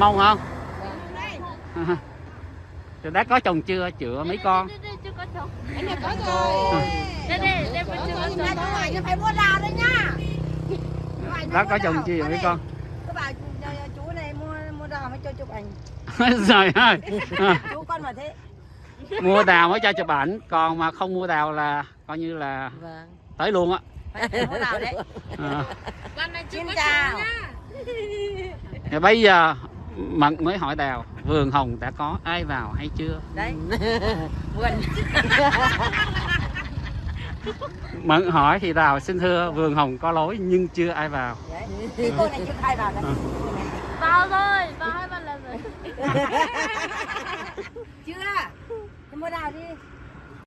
mông không Rồi đã có chồng chưa chữa mấy con chưa có chồng. Anh này có rồi. Đây, đây, đây vẫn chưa có chồng. chú ngoài chứ phải mua đào đấy nhá. đã có chồng chưa mấy con Các chú này mua mua đào mới cho chụp ảnh. trời ơi À, Chú con mà thế. mua đào mới cho chụp ảnh còn mà không mua đào là coi như là Vâng. tới luôn á Phải mua đào đấy. à. Con này chưa Xin có chào. chồng nhá. Thì bây giờ mận mới hỏi đào vườn hồng đã có ai vào hay chưa Đấy. Vườn. mận hỏi thì đào xin thưa vườn hồng có lối nhưng chưa ai vào Đấy. Cô này chưa khai vào đấy. Vào rồi, vào hai ba lần rồi. Chưa. Thì mua đào đi.